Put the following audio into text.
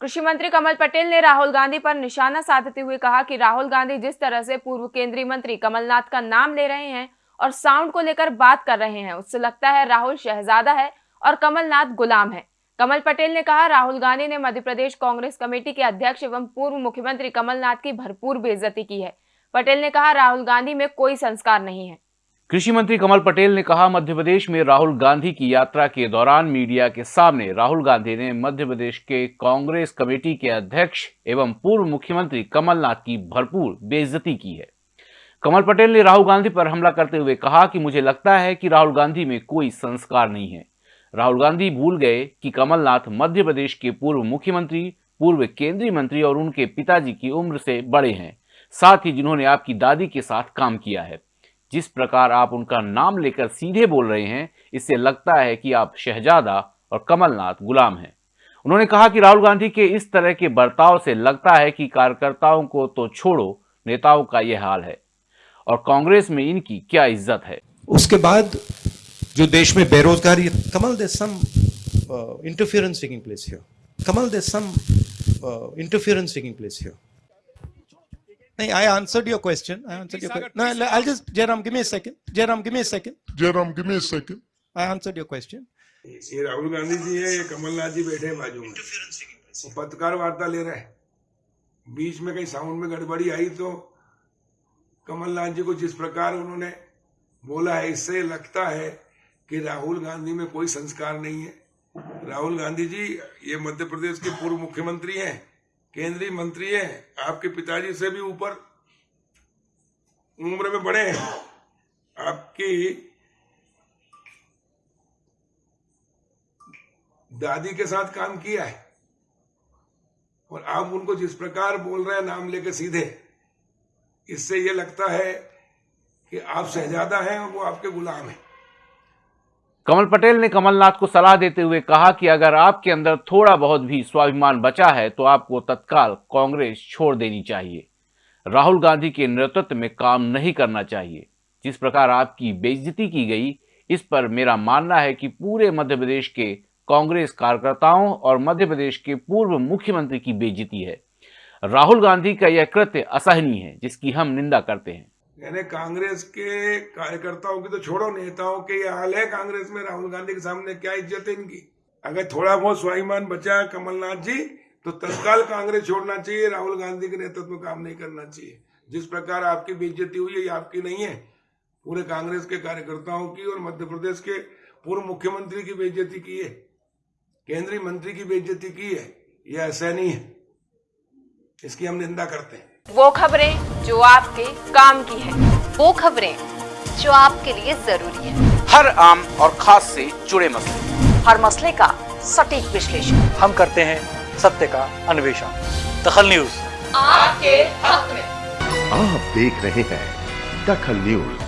कृषि मंत्री कमल पटेल ने राहुल गांधी पर निशाना साधते हुए कहा कि राहुल गांधी जिस तरह से पूर्व केंद्रीय मंत्री कमलनाथ का नाम ले रहे हैं और साउंड को लेकर बात कर रहे हैं, उससे लगता है राहुल शहजादा है और कमलनाथ गुलाम है। कमल पटेल ने कहा, राहुल गांधी ने मध्य प्रदेश कांग्रेस कमेटी के अध्यक्ष एवं पूर्व मुख्यमंत्री कमलनाथ की भरपूर बेइज्जती की है। पटेल ने कहा, राहुल गांधी में कोई संस्कार नहीं है। कृषि मंत्री कमल पटेल ने कहा, मध्य प्रदेश में राहुल गांधी की यात्रा के दौरान मीडिया के सामने राहुल गांधी ने मध्य प्रदेश के कांग्रेस कमेटी के अध्यक्ष एवं पूर्व मुख्यमंत्री कमलनाथ की भरपूर बेइज्जती की है। कमल पटेल ने राहुल गांधी पर हमला करते हुए कहा कि मुझे लगता है कि राहुल गांधी में कोई संस्कार नहीं है। राहुल गांधी भूल गए कि कमलनाथ मध्य प्रदेश के पूर्व मुख्यमंत्री, पूर्व केंद्रीय मंत्री और उनके पिताजी की उम्र से बड़े हैं, साथ ही जिन्होंने आपकी दादी के साथ काम किया है। जिस प्रकार आप उनका नाम लेकर सीधे बोल रहे हैं, इससे लगता है कि आप शहजादा और कमलनाथ गुलाम हैं। उन्होंने कहा कि राहुल गांधी के इस तरह के बर्ताव से लगता है कि कार्यकर्ताओं को तो छोड़ो, नेताओं का यह हाल है। और कांग्रेस में इनकी क्या इज़्ज़त है? उसके बाद जो देश में बेरोजगारी, Kamal there some interference taking place here Kamal there some interference taking place here नहीं I answered your question I answered your no I just Jairam give me a second Jairam give me a second Jairam give me a second I answered your question ये राहुल गांधी जी है ये कमलनाथ जी बैठे हैं बाजू में। पत्रकार वार्ता ले रहे हैं। बीच में कहीं साउंड में गड़बड़ी आई तो कमलनाथ जी को जिस प्रकार उन्होंने बोला है इससे लगता है कि राहुल गांधी में कोई संस्कार नहीं है। राहुल गांधी जी ये मध्य प्रदेश के पूर्व मुख्यमंत्री हैं। केंद्रीय मंत्री हैं, आपके पिताजी से भी ऊपर उम्र में बड़े हैं। आपकी दादी के साथ काम किया है और आप उनको जिस प्रकार बोल रहे हैं, नाम लेके सीधे, इससे ये लगता है कि आप शहजादा हैं और वो आपके गुलाम हैं। कमल पटेल ने कमलनाथ को सलाह देते हुए कहा कि अगर आपके अंदर थोड़ा बहुत भी स्वाभिमान बचा है तो आपको तत्काल कांग्रेस छोड़ देनी चाहिए। राहुल गांधी के नेतृत्व में काम नहीं करना चाहिए। जिस प्रकार आपकी बेइज्जती की गई, इस पर मेरा मानना है कि पूरे मध्य प्रदेश के कांग्रेस कार्यकर्ताओं और मध्य प्रदेश के पूर्व मुख्यमंत्री की बेइज्जती है। राहुल गांधी का यह कृत्य असहनीय है, जिसकी हम निंदा करते हैं। यानी कांग्रेस के कार्यकर्ताओं की तो छोड़ो, नेताओं के हाल है कांग्रेस में, राहुल गांधी के सामने क्या इज़्ज़त है इनकी? अगर थोड़ा बहुत स्वाभिमान बचा कमलनाथ जी तो तत्काल कांग्रेस छोड़ना चाहिए, राहुल गांधी के नेतृत्व में काम नहीं करना चाहिए। जिस प्रकार आपकी बेइज्जती हुई है, ये आपकी नहीं है। पूरे कांग्रेस के कार्यकर्ताओं की और मध्य प्रदेश के पूर्व मुख्यमंत्री की बेइज्जती की है, केंद्रीय मंत्री की बेइज्जती की है यह नहीं है। इसकी हम निंदा करते हैं। वो खबरें जो आपके काम की है। वो खबरें जो आपके लिए ज़रूरी है। हर आम और खास से जुड़े मसले। हर मसले का सटीक विश्लेषण। हम करते हैं सत्य का अन्वेषण। दखल न्यूज़। आपके हक में। आप देख रहे हैं दखल न्यूज़।